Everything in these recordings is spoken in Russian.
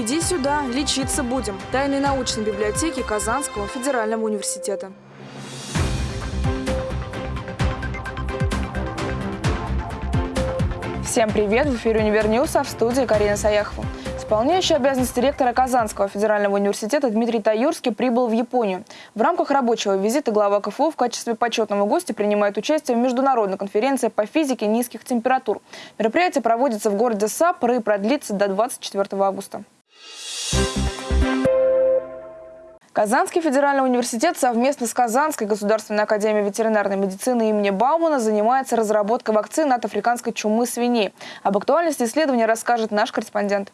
Иди сюда, лечиться будем. Тайной научной библиотеки Казанского федерального университета. Всем привет! В эфире «Универньюз», а в студии Карина Саяхова. Исполняющий обязанности ректора Казанского федерального университета Дмитрий Таюрский прибыл в Японию. В рамках рабочего визита глава КФУ в качестве почетного гостя принимает участие в международной конференции по физике низких температур. Мероприятие проводится в городе Саппоро и продлится до 24 августа. Казанский федеральный университет совместно с Казанской государственной академией ветеринарной медицины имени Баумана занимается разработкой вакцины от африканской чумы свиней. Об актуальности исследования расскажет наш корреспондент.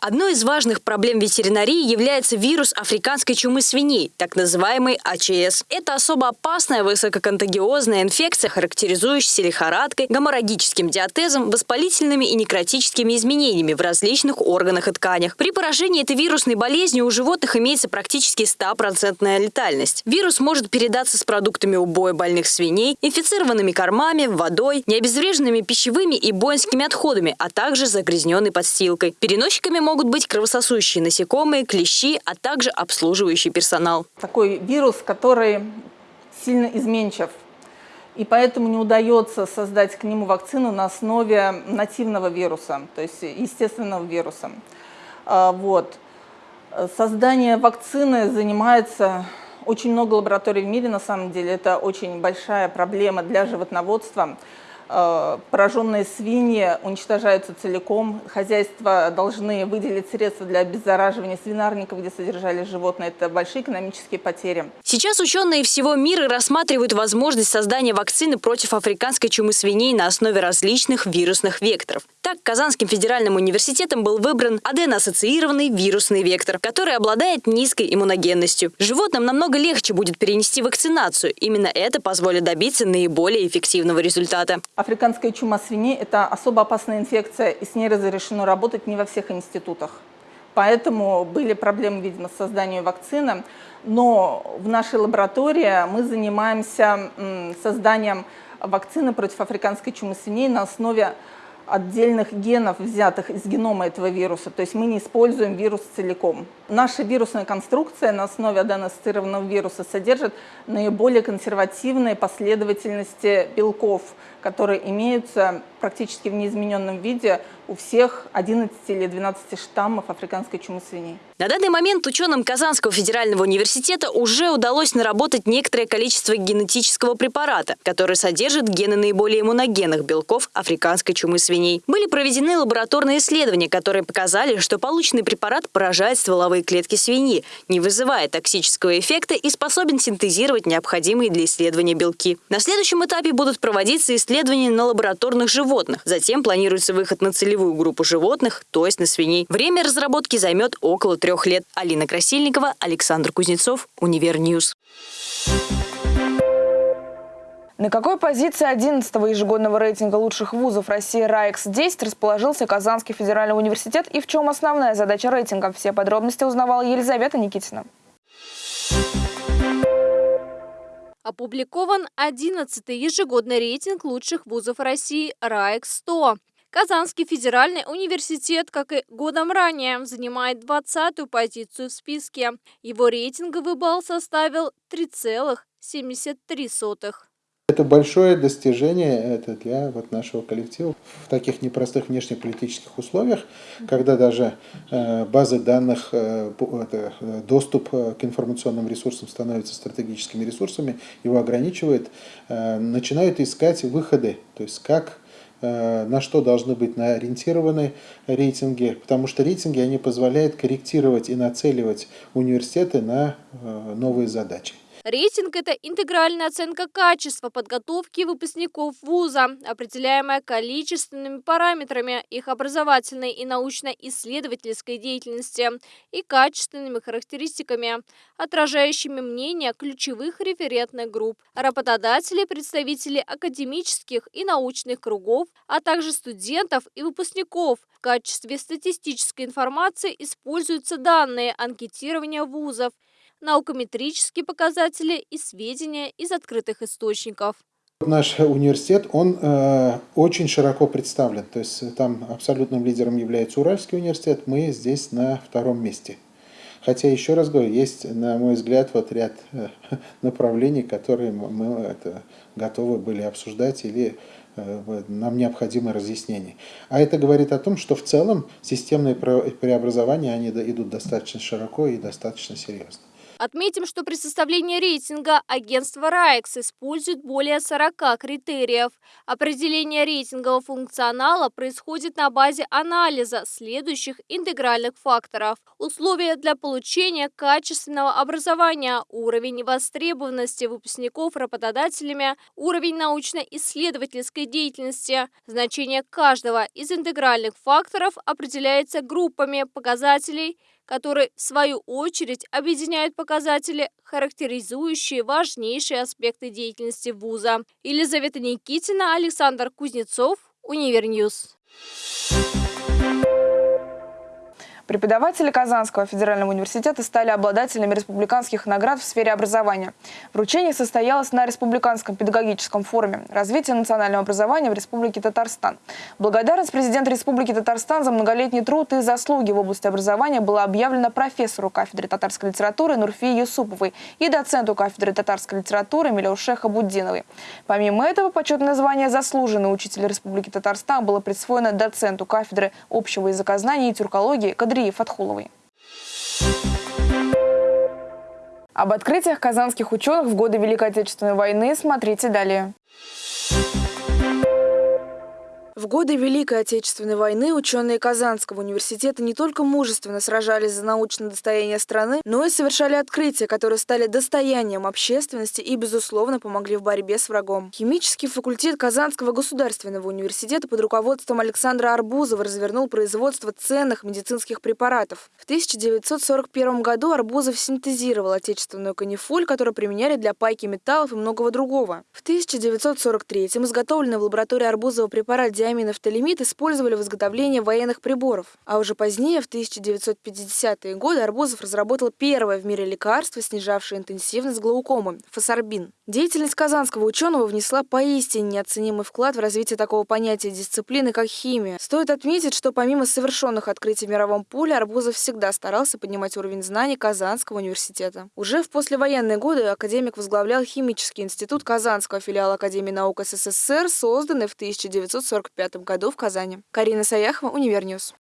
Одной из важных проблем ветеринарии является вирус африканской чумы свиней, так называемый АЧС. Это особо опасная высококонтагиозная инфекция, характеризующаяся лихорадкой, геморрагическим диатезом, воспалительными и некротическими изменениями в различных органах и тканях. При поражении этой вирусной болезнью у животных имеется практически 100% летальность. Вирус может передаться с продуктами убоя больных свиней, инфицированными кормами, водой, необезвреженными пищевыми и воинскими отходами, а также загрязненной подстилкой. Переносчиками могут быть кровососущие насекомые, клещи, а также обслуживающий персонал. Такой вирус, который сильно изменчив, и поэтому не удается создать к нему вакцину на основе нативного вируса, то есть естественного вируса. А, вот. Создание вакцины занимается очень много лабораторий в мире, на самом деле. Это очень большая проблема для животноводства. Э, пораженные свиньи уничтожаются целиком. Хозяйства должны выделить средства для обеззараживания свинарников, где содержались животные. Это большие экономические потери. Сейчас ученые всего мира рассматривают возможность создания вакцины против африканской чумы свиней на основе различных вирусных векторов. Так, Казанским федеральным университетом был выбран аденоассоциированный вирусный вектор, который обладает низкой иммуногенностью. Животным намного легче будет перенести вакцинацию. Именно это позволит добиться наиболее эффективного результата. Африканская чума свиней – это особо опасная инфекция, и с ней разрешено работать не во всех институтах. Поэтому были проблемы, видимо, с созданием вакцины. Но в нашей лаборатории мы занимаемся созданием вакцины против африканской чумы свиней на основе отдельных генов, взятых из генома этого вируса. То есть мы не используем вирус целиком. Наша вирусная конструкция на основе аденоцитированного вируса содержит наиболее консервативные последовательности белков, которые имеются практически в неизмененном виде у всех 11 или 12 штаммов африканской чумы свиней. На данный момент ученым Казанского федерального университета уже удалось наработать некоторое количество генетического препарата, который содержит гены наиболее иммуногенных белков африканской чумы свиней. Были проведены лабораторные исследования, которые показали, что полученный препарат поражает стволовые клетки свиньи, не вызывая токсического эффекта и способен синтезировать необходимые для исследования белки. На следующем этапе будут проводиться исследования на лабораторных животных. Затем планируется выход на целевую группу животных, то есть на свиней. Время разработки займет около трех лет. Алина Красильникова, Александр Кузнецов, Универньюз. На какой позиции 11-го ежегодного рейтинга лучших вузов России RAEX-100 расположился Казанский федеральный университет и в чем основная задача рейтинга? Все подробности узнавала Елизавета Никитина. Опубликован 11-й ежегодный рейтинг лучших вузов России RAEX-100. Казанский федеральный университет, как и годом ранее, занимает 20-ю позицию в списке. Его рейтинговый балл составил 3,73. Это большое достижение это для вот нашего коллектива в таких непростых внешнеполитических условиях, когда даже э, базы данных, э, это, э, доступ к информационным ресурсам становится стратегическими ресурсами, его ограничивает, начинают искать выходы, то есть как на что должны быть ориентированы рейтинги, потому что рейтинги они позволяют корректировать и нацеливать университеты на новые задачи. Рейтинг – это интегральная оценка качества подготовки выпускников вуза, определяемая количественными параметрами их образовательной и научно-исследовательской деятельности и качественными характеристиками, отражающими мнение ключевых референтных групп, работодателей, представителей академических и научных кругов, а также студентов и выпускников. В качестве статистической информации используются данные анкетирования вузов, наукометрические показатели и сведения из открытых источников. Наш университет, он э, очень широко представлен. То есть там абсолютным лидером является Уральский университет, мы здесь на втором месте. Хотя, еще раз говорю, есть, на мой взгляд, вот ряд э, направлений, которые мы это, готовы были обсуждать или э, нам необходимо разъяснение. А это говорит о том, что в целом системные преобразования, они идут достаточно широко и достаточно серьезно. Отметим, что при составлении рейтинга агентство РАЭКС использует более 40 критериев. Определение рейтингового функционала происходит на базе анализа следующих интегральных факторов. Условия для получения качественного образования, уровень востребованности выпускников работодателями, уровень научно-исследовательской деятельности. Значение каждого из интегральных факторов определяется группами показателей – которые, в свою очередь, объединяют показатели, характеризующие важнейшие аспекты деятельности вуза. Елизавета Никитина, Александр Кузнецов, Универньюз. Преподаватели Казанского федерального университета стали обладателями республиканских наград в сфере образования. Вручение состоялось на Республиканском педагогическом форуме «Развитие национального образования в Республике Татарстан». Благодарность президента Республики Татарстан за многолетний труд и заслуги в области образования была объявлена профессору кафедры татарской литературы Нурфии Юсуповой и доценту кафедры татарской литературы Милюше Хабуддиновой. Помимо этого, почетное звание «Заслуженный учитель Республики Татарстан» было присвоено доценту кафедры общего языкознания и тюркологии Кадри Андрии Фатхуловой. Об открытиях казанских ученых в годы Великой Отечественной войны смотрите далее. В годы Великой Отечественной войны ученые Казанского университета не только мужественно сражались за научное достояние страны, но и совершали открытия, которые стали достоянием общественности и, безусловно, помогли в борьбе с врагом. Химический факультет Казанского государственного университета под руководством Александра Арбузова развернул производство ценных медицинских препаратов. В 1941 году Арбузов синтезировал отечественную канифоль, которую применяли для пайки металлов и многого другого. В 1943 изготовленный в лаборатории Арбузова препарат диаминофталимид использовали в изготовлении военных приборов. А уже позднее, в 1950-е годы, Арбузов разработал первое в мире лекарство, снижавшее интенсивность глаукомы – фосарбин. Деятельность казанского ученого внесла поистине неоценимый вклад в развитие такого понятия дисциплины, как химия. Стоит отметить, что помимо совершенных открытий в мировом поле, Арбузов всегда старался поднимать уровень знаний Казанского университета. Уже в послевоенные годы академик возглавлял Химический институт Казанского филиала Академии наук СССР, созданный в 1945 году в Казани. Карина Саяхова, Универньюз.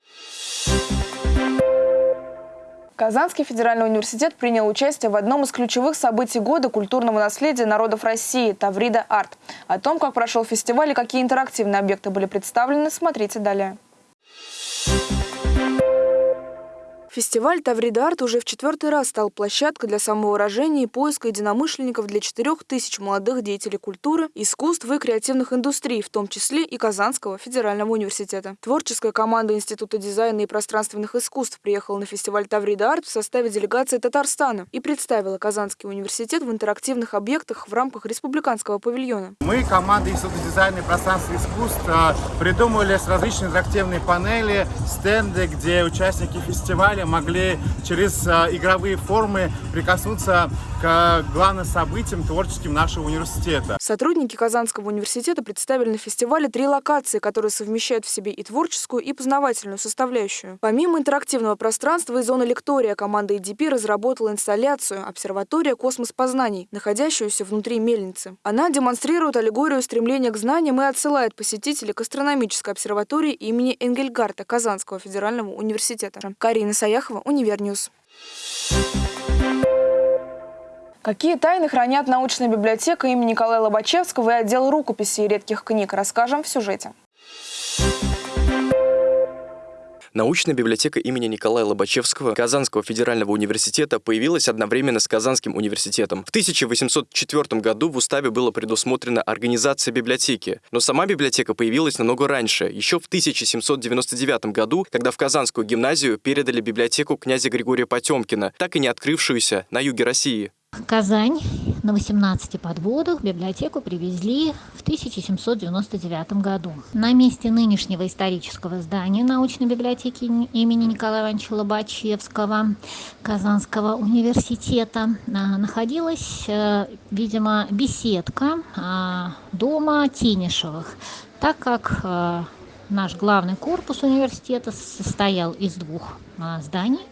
Казанский федеральный университет принял участие в одном из ключевых событий года культурного наследия народов России – Таврида Арт. О том, как прошел фестиваль и какие интерактивные объекты были представлены, смотрите далее. Фестиваль «Таврида Арт» уже в четвертый раз стал площадкой для самовыражения и поиска единомышленников для четырех тысяч молодых деятелей культуры, искусств и креативных индустрий, в том числе и Казанского федерального университета. Творческая команда Института дизайна и пространственных искусств приехала на фестиваль «Таврида Арт» в составе делегации Татарстана и представила Казанский университет в интерактивных объектах в рамках республиканского павильона. Мы, команда Института дизайна и пространственных искусств, а, придумали с различные интерактивные панели, стенды, где участники фестиваля далее могли через а, игровые формы прикоснуться к главным событиям творческим нашего университета. Сотрудники Казанского университета представили на фестивале три локации, которые совмещают в себе и творческую, и познавательную составляющую. Помимо интерактивного пространства и зоны лектория, команда ИДиПИ разработала инсталляцию «Обсерватория космос познаний», находящуюся внутри мельницы. Она демонстрирует аллегорию стремления к знаниям и отсылает посетителей к астрономической обсерватории имени Энгельгардта Казанского федерального университета. Карина Саян Саяхова, Univer News. Какие тайны хранят научная библиотека имени Николая Лобачевского и отдел рукописей и редких книг, расскажем в сюжете. Научная библиотека имени Николая Лобачевского Казанского федерального университета появилась одновременно с Казанским университетом. В 1804 году в уставе было предусмотрена организация библиотеки, но сама библиотека появилась намного раньше, еще в 1799 году, когда в Казанскую гимназию передали библиотеку князя Григория Потемкина, так и не открывшуюся на юге России. Казань на 18 подводах библиотеку привезли в 1799 году. На месте нынешнего исторического здания научной библиотеки имени Николая Ивановича Лобачевского Казанского университета а, находилась, э, видимо, беседка а, дома Тенишевых, так как э, наш главный корпус университета состоял из двух а, зданий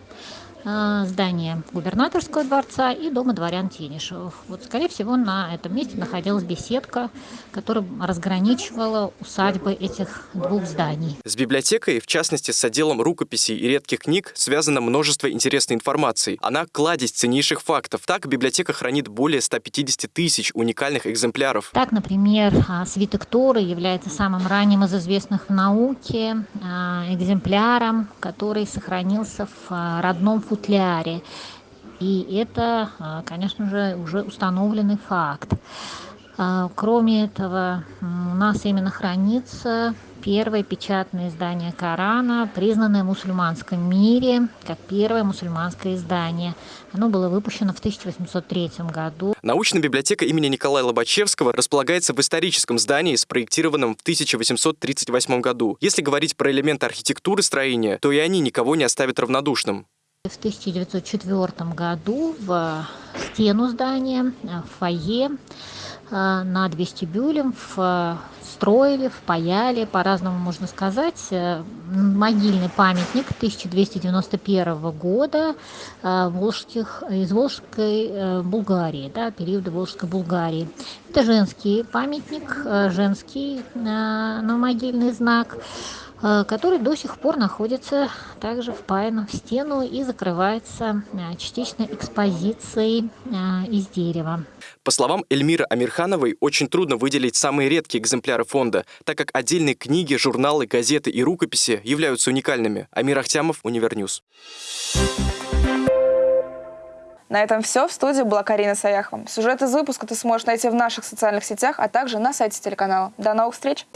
здание губернаторского дворца и дома дворян Тенишевых. Вот, скорее всего, на этом месте находилась беседка, которая разграничивала усадьбы этих двух зданий. С библиотекой, в частности, с отделом рукописей и редких книг, связано множество интересной информации. Она кладезь ценнейших фактов. Так, библиотека хранит более 150 тысяч уникальных экземпляров. Так, например, а, свиток Торы является самым ранним из известных в науке а, экземпляром, который сохранился в родном футляре. И это, а, конечно же, уже установленный факт. А, кроме этого, у нас именно хранится первое печатное издание Корана, признанное в мусульманском мире как первое мусульманское издание. Оно было выпущено в 1803 году. Научная библиотека имени Николая Лобачевского располагается в историческом здании, спроектированном в 1838 году. Если говорить про элементы архитектуры строения, то и они никого не оставят равнодушным. В 1904 году в стену здания, в фойе, э, над вестибюлем встроили, впаяли, по-разному можно сказать, э, могильный памятник 1291 года э, волжских, из Волжской Булгарии, да, периода Волжской Булгарии. Это женский памятник, женский новомогильный знак. Э, который до сих пор находится также впаян в стену и закрывается э, частично экспозицией э, из дерева. По словам Эльмиры Амирхановой, очень трудно выделить самые редкие экземпляры фонда, так как отдельные книги, журналы, газеты и рукописи являются уникальными. Амир Ахтямов, Univer News. На этом все. В студии была Карина Саяхова. Сюжет из выпуска ты сможешь найти в наших социальных сетях, а также на сайте телеканала. До новых встреч!